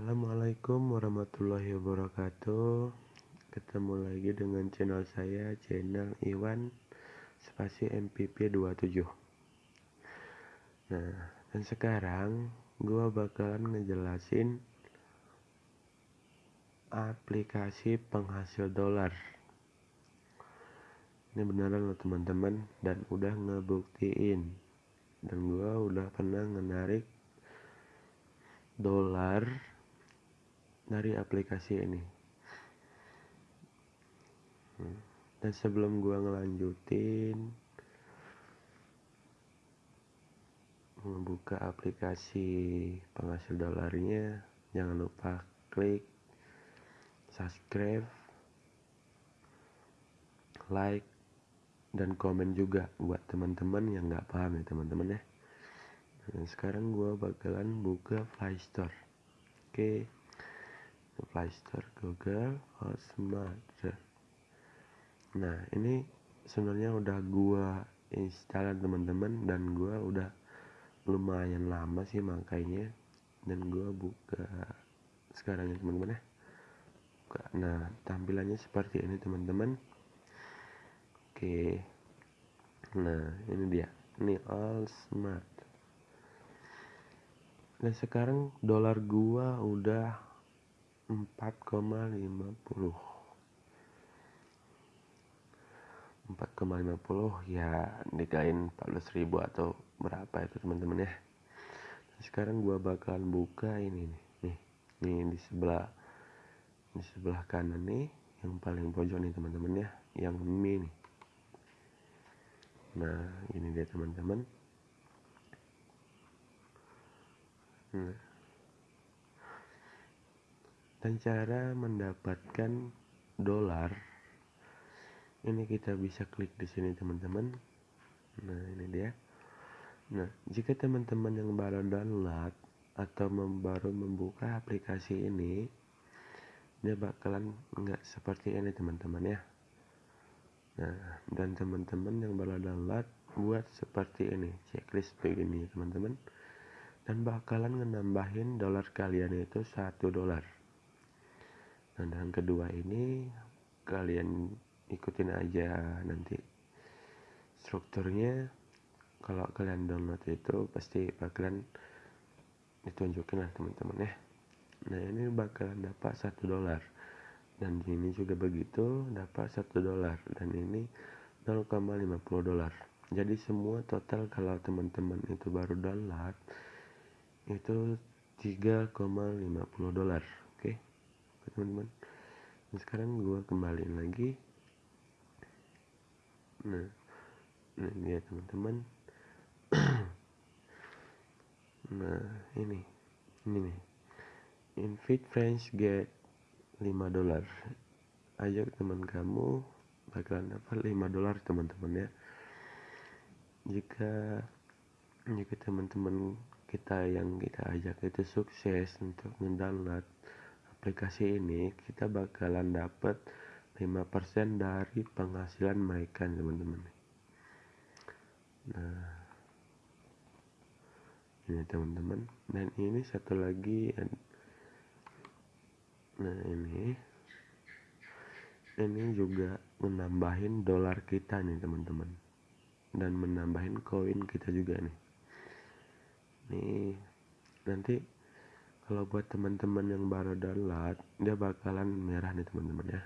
Assalamualaikum warahmatullahi wabarakatuh. Ketemu lagi dengan channel saya Channel Iwan Spasi MPP 27 Nah dan sekarang Gua bakalan ngejelasin Aplikasi penghasil dolar. Ini beneran loh teman-teman Dan udah ngebuktiin. Dan gua udah pernah menarik dolar dari aplikasi ini hmm. dan sebelum gua ngelanjutin membuka aplikasi penghasil dolarnya jangan lupa klik subscribe like dan komen juga buat teman-teman yang nggak paham ya teman-teman ya dan sekarang gue bakalan buka Play Store oke okay. Play Store Google Hotmart nah ini sebenarnya udah gue install teman-teman dan gue udah lumayan lama sih makanya dan gue buka sekarang ya teman-teman ya. Nah tampilannya seperti ini teman-teman. Oke. Nah ini dia. Ini all smart. Dan sekarang dolar gua udah 4,50 4,50 ya dikain 14 ribu atau berapa itu teman-teman ya. Sekarang gua bakalan buka ini nih. Nih nih di sebelah di sebelah kanan nih yang paling pojok nih teman-teman ya. Yang mini nah ini dia teman-teman. Nah. Dan cara mendapatkan dolar ini kita bisa klik di sini teman-teman. Nah, ini dia. Nah, jika teman-teman yang baru download atau baru membuka aplikasi ini, dia bakalan nggak seperti ini teman-teman ya. Nah, dan teman-teman yang baru download buat seperti ini, checklist begini teman-teman dan bakalan ngenambahin dolar kalian itu satu dolar nah dan kedua ini kalian ikutin aja nanti strukturnya. Kalau kalian download itu pasti bakalan ditunjukin lah teman-teman ya. Nah ini bakalan dapat satu dolar. Dan ini juga begitu dapat satu dolar. Dan ini 0,50 dolar. Jadi semua total kalau teman-teman itu baru download itu 3,50 dolar? Teman-teman. Nah, sekarang gua kembaliin lagi. Nah nah dia teman-teman. Nah ini ini nih. Invite friends get 5 dolar. Ajak teman kamu bakalan dapat 5 dolar teman-teman ya. Jika jika teman-teman kita yang kita ajak itu sukses untuk mendownload aplikasi ini kita bakalan dapat 5% dari penghasilan mereka teman-teman. Nah ini teman-teman. Dan ini satu lagi nah ini. Ini juga menambahin dolar kita nih teman-teman. Dan menambahin koin kita juga nih. Nih nanti kalau buat teman-teman yang baru download dia bakalan merah nih teman-teman ya.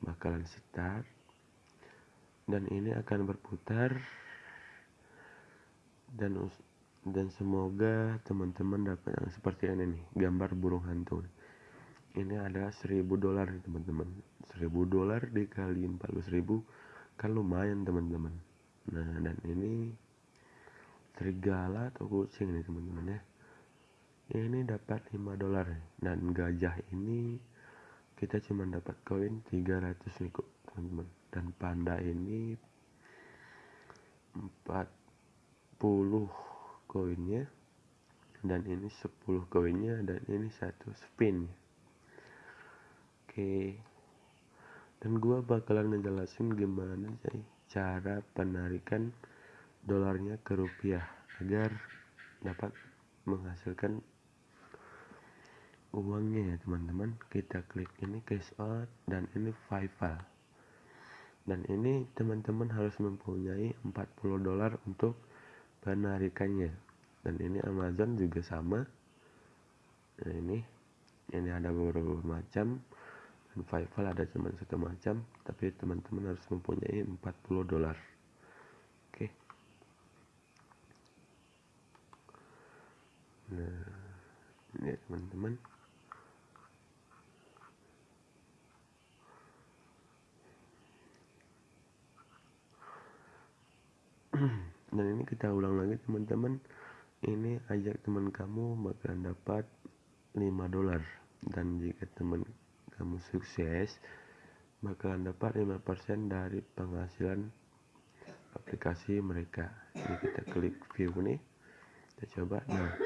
Bakalan start dan ini akan berputar. Dan dan semoga teman-teman dapat yang seperti ini nih gambar burung hantu ini ada 1000 dolar nih teman-teman. 1000 dolar dikali 14.000 kan lumayan teman-teman. Nah dan ini serigala atau kucing nih teman-teman ya ini dapat 5 dolar. Dan gajah ini kita cuma dapat koin 300 nih kok teman-teman. Dan panda ini 40 koinnya. Dan ini 10 koinnya dan ini satu spin. Oke. Dan gua bakalan ngejelasin gimana sih cara penarikan dolarnya ke rupiah agar dapat menghasilkan uangnya ya teman-teman. Kita klik ini cash out dan ini PayPal dan ini teman-teman harus mempunyai 40 dolar untuk penarikannya. Dan ini Amazon juga sama. Nah ini ini ada beberapa macam. Dan PayPal ada cuma satu macam. Tapi teman-teman harus mempunyai 40 dolar. Oke. Nah ini teman-teman dan ini kita ulang lagi teman-teman. Ini ajak teman kamu bakalan dapat 5 dolar. Dan jika teman kamu sukses bakalan dapat 5% dari penghasilan aplikasi mereka. Ini kita klik view nih. Kita coba. Nah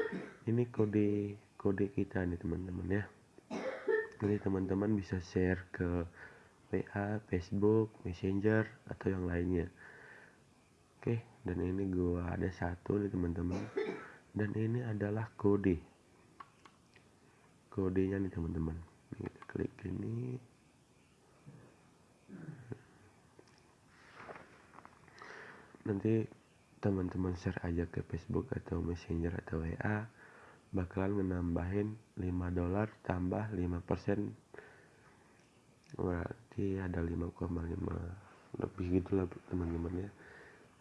ini kode kode kita nih teman-teman ya. Jadi teman-teman bisa share ke WA, Facebook, Messenger atau yang lainnya oke dan ini gua ada satu nih teman-teman. Dan ini adalah kode. Kodenya nih teman-teman. Kita klik ini. Nanti teman-teman share aja ke Facebook atau Messenger atau WA bakalan menambahin 5 dolar tambah 5% berarti ada 5,5 lebih gitulah teman-teman ya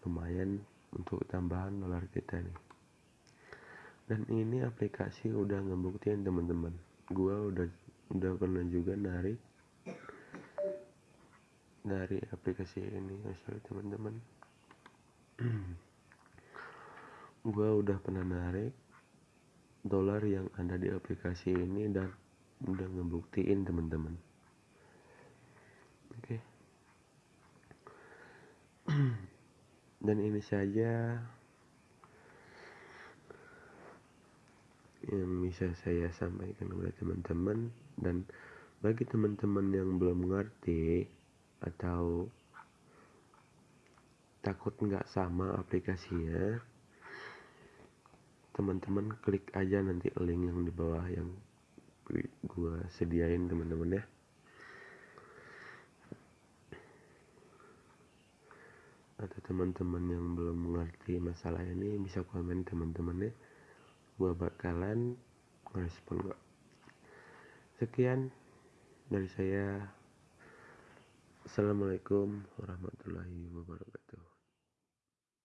lumayan untuk tambahan dolar kita nih. Dan ini aplikasi udah ngebuktiin teman-teman. Gua udah udah pernah juga narik dari aplikasi ini oh, sorry teman-teman. Gua udah pernah narik dolar yang ada di aplikasi ini dan udah ngebuktiin teman-teman. Oke. okay. dan ini saja. Yang bisa saya sampaikan kepada teman-teman. Dan bagi teman-teman yang belum mengerti atau takut nggak sama aplikasinya teman-teman klik aja nanti link yang di bawah yang gua sediain teman-teman ya atau teman-teman yang belum mengerti masalah ini bisa komen teman-teman ya gua bakalan merespon kok. Sekian dari saya. Assalamualaikum warahmatullahi wabarakatuh